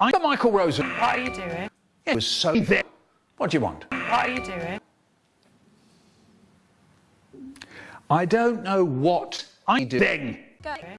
I'm Michael Rosen What are you doing? it was so there. What do you want? What are you doing? I don't know what I'm doing.